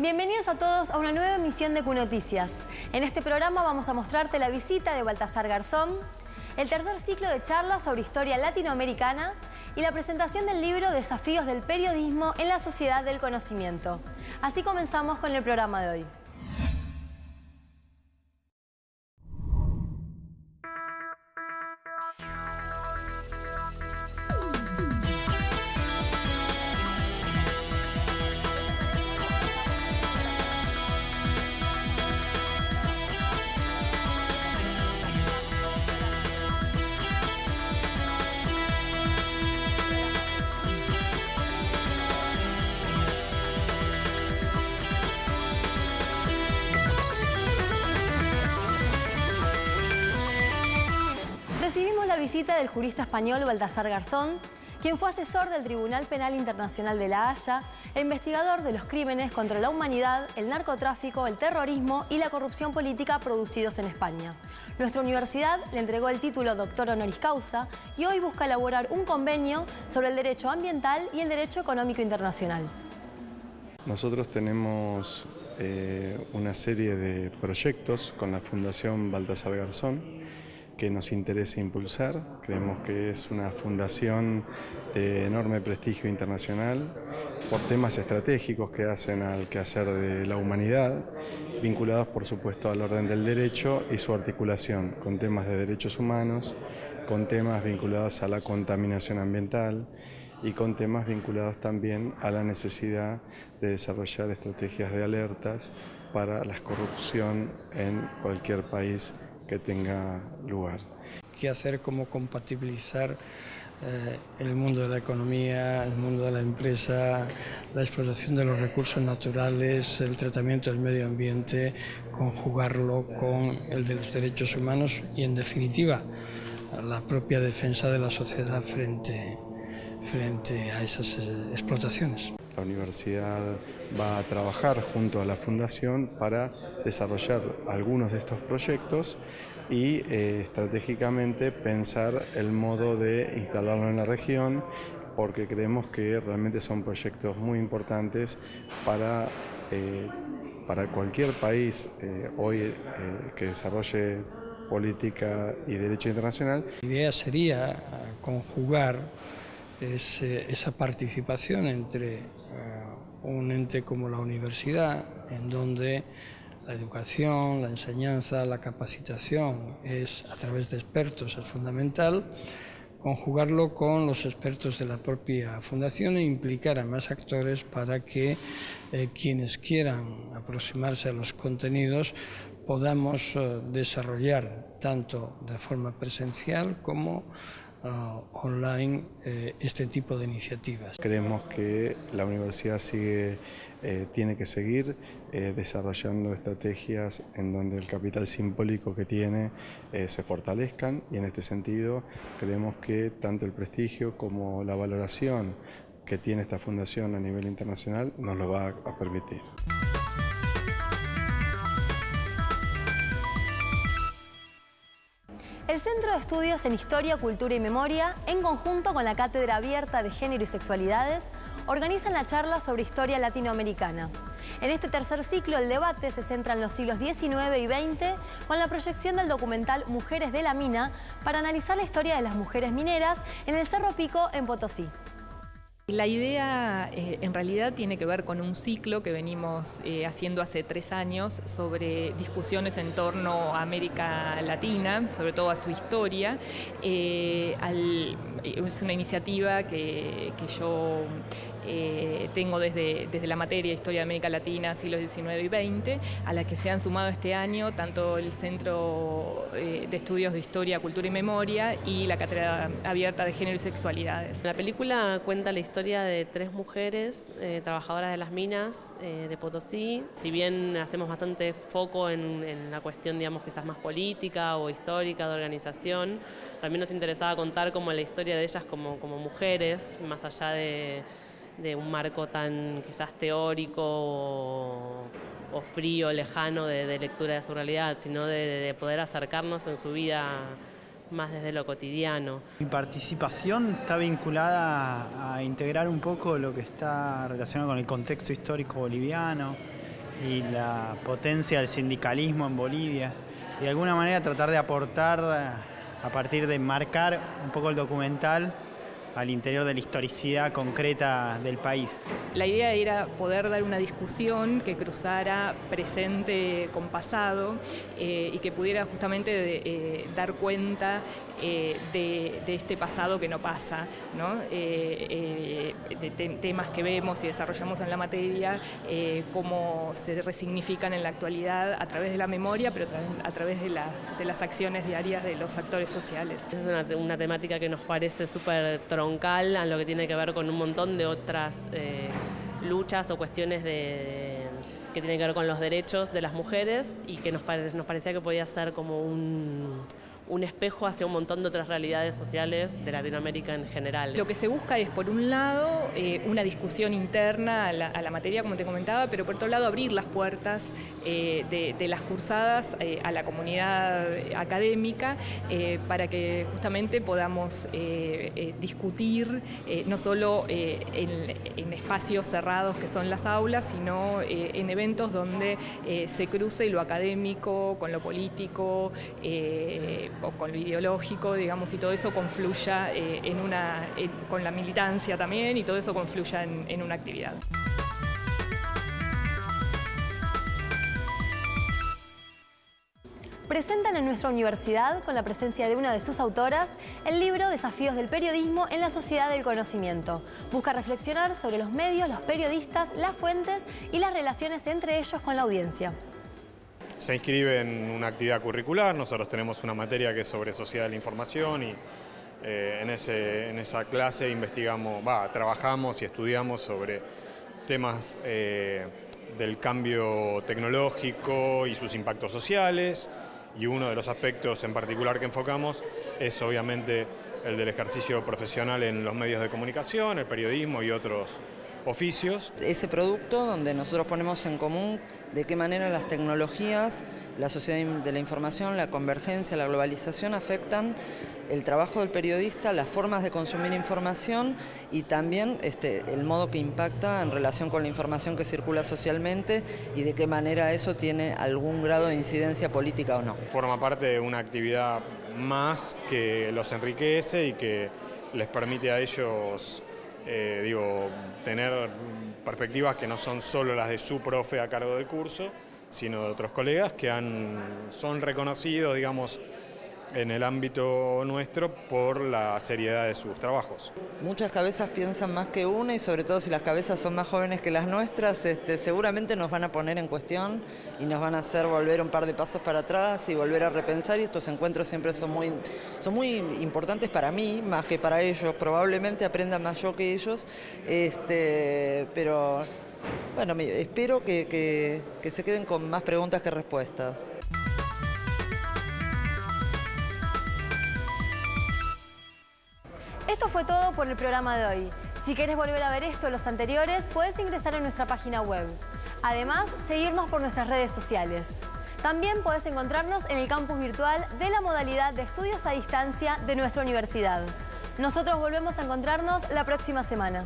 Bienvenidos a todos a una nueva emisión de Q-Noticias. En este programa vamos a mostrarte la visita de Baltasar Garzón, el tercer ciclo de charlas sobre historia latinoamericana y la presentación del libro Desafíos del periodismo en la sociedad del conocimiento. Así comenzamos con el programa de hoy. Visita del jurista español Baltasar Garzón, quien fue asesor del Tribunal Penal Internacional de La Haya e investigador de los crímenes contra la humanidad, el narcotráfico, el terrorismo y la corrupción política producidos en España. Nuestra universidad le entregó el título doctor honoris causa y hoy busca elaborar un convenio sobre el derecho ambiental y el derecho económico internacional. Nosotros tenemos eh, una serie de proyectos con la Fundación Baltasar Garzón que nos interesa impulsar. Creemos que es una fundación de enorme prestigio internacional por temas estratégicos que hacen al quehacer de la humanidad, vinculados por supuesto al orden del derecho y su articulación con temas de derechos humanos, con temas vinculados a la contaminación ambiental y con temas vinculados también a la necesidad de desarrollar estrategias de alertas para la corrupción en cualquier país que tenga lugar. ¿Qué hacer? ¿Cómo compatibilizar eh, el mundo de la economía, el mundo de la empresa, la explotación de los recursos naturales, el tratamiento del medio ambiente, conjugarlo con el de los derechos humanos y, en definitiva, la propia defensa de la sociedad frente, frente a esas eh, explotaciones. La universidad va a trabajar junto a la Fundación para desarrollar algunos de estos proyectos y eh, estratégicamente pensar el modo de instalarlo en la región porque creemos que realmente son proyectos muy importantes para, eh, para cualquier país eh, hoy que desarrolle política y derecho internacional. La idea sería conjugar esa participación entre eh, un ente como la universidad, en donde la educación, la enseñanza, la capacitación es a través de expertos es fundamental, conjugarlo con los expertos de la propia fundación e implicar a más actores para que eh, quienes quieran aproximarse a los contenidos podamos eh, desarrollar tanto de forma presencial como Online eh, este tipo de iniciativas. Creemos que la universidad sigue, eh, tiene que seguir eh, desarrollando estrategias en donde el capital simbólico que tiene se fortalezcan y en este sentido creemos que tanto el prestigio como la valoración que tiene esta fundación a nivel internacional nos lo va a permitir. El Centro de Estudios en Historia, Cultura y Memoria, en conjunto con la Cátedra Abierta de Género y Sexualidades, organizan la charla sobre historia latinoamericana. En este tercer ciclo, el debate se centra en los siglos XIX y XX con la proyección del documental Mujeres de la Mina para analizar la historia de las mujeres mineras en el Cerro Pico en Potosí. La idea eh, en realidad tiene que ver con un ciclo que venimos eh, haciendo hace tres años sobre discusiones en torno a América Latina, sobre todo a su historia. Eh, es una iniciativa que, que yo eh, tengo desde, desde la materia Historia de América Latina, siglos XIX y XX, a la que se han sumado este año tanto el Centro eh, de Estudios de Historia, Cultura y Memoria y la Cátedra Abierta de Género y Sexualidades. La película cuenta la historia de tres mujeres eh, trabajadoras de las minas de Potosí. Si bien hacemos bastante foco en, en la cuestión, digamos, quizás más política o histórica de organización, también nos interesaba contar como la historia de ellas como, como mujeres, más allá de de un marco tan quizás teórico o, frío, lejano de, lectura de su realidad, sino de, poder acercarnos en su vida más desde lo cotidiano. Mi participación está vinculada a integrar un poco lo que está relacionado con el contexto histórico boliviano, y la potencia del sindicalismo en Bolivia. Y de alguna manera tratar de aportar a partir de marcar un poco el documental al interior de la historicidad concreta del país. La idea era poder dar una discusión que cruzara presente con pasado eh, y que pudiera justamente eh, dar cuenta eh, de, este pasado que no pasa, de temas que vemos y desarrollamos en la materia, cómo se resignifican en la actualidad a través de la memoria, pero a través de, las acciones diarias de los actores sociales. Es una, una temática que nos parece súper troncal a lo que tiene que ver con un montón de otras eh, luchas o cuestiones de, que tienen que ver con los derechos de las mujeres y que nos, nos parecía que podía ser como un un espejo hacia un montón de otras realidades sociales de Latinoamérica en general. Lo que se busca es, por un lado, eh, una discusión interna a la, materia, como te comentaba, pero por otro lado, abrir las puertas eh, de, las cursadas eh, a la comunidad académica para que justamente podamos discutir no solo en, espacios cerrados que son las aulas, sino en eventos donde se cruce lo académico con lo político, con lo ideológico, digamos, y todo eso confluya eh, en una, con la militancia también y todo eso confluya en, en una actividad. presentan en nuestra universidad, con la presencia de una de sus autoras, el libro Desafíos del Periodismo en la Sociedad del Conocimiento. Busca reflexionar sobre los medios, los periodistas, las fuentes y las relaciones entre ellos con la audiencia se inscribe en una actividad curricular, nosotros tenemos una materia que es sobre sociedad de la información y eh, en, ese, en, esa clase investigamos, trabajamos y estudiamos sobre temas eh, del cambio tecnológico y sus impactos sociales. Y uno de los aspectos en particular que enfocamos es obviamente el del ejercicio profesional en los medios de comunicación, el periodismo y otros oficios. Ese producto donde nosotros ponemos en común de qué manera las tecnologías, la sociedad de la información, la convergencia, la globalización afectan el trabajo del periodista, las formas de consumir información y también este, el modo que impacta en relación con la información que circula socialmente y de qué manera eso tiene algún grado de incidencia política o no. Forma parte de una actividad más que los enriquece y que les permite a ellos eh, digo, tener perspectivas que no son solo las de su profe a cargo del curso, sino de otros colegas que han, son reconocidos, digamos, en el ámbito nuestro por la seriedad de sus trabajos. Muchas cabezas piensan más que una y sobre todo si las cabezas son más jóvenes que las nuestras, este, seguramente nos van a poner en cuestión y nos van a hacer volver un par de pasos para atrás y volver a repensar y estos encuentros siempre son muy, son muy importantes para mí, más que para ellos, probablemente aprendan más yo que ellos, este, pero bueno, espero que se queden con más preguntas que respuestas. Esto fue todo por el programa de hoy. Si quieres volver a ver esto o los anteriores, puedes ingresar a nuestra página web. Además, seguirnos por nuestras redes sociales. También puedes encontrarnos en el campus virtual de la modalidad de estudios a distancia de nuestra universidad. Nosotros volvemos a encontrarnos la próxima semana.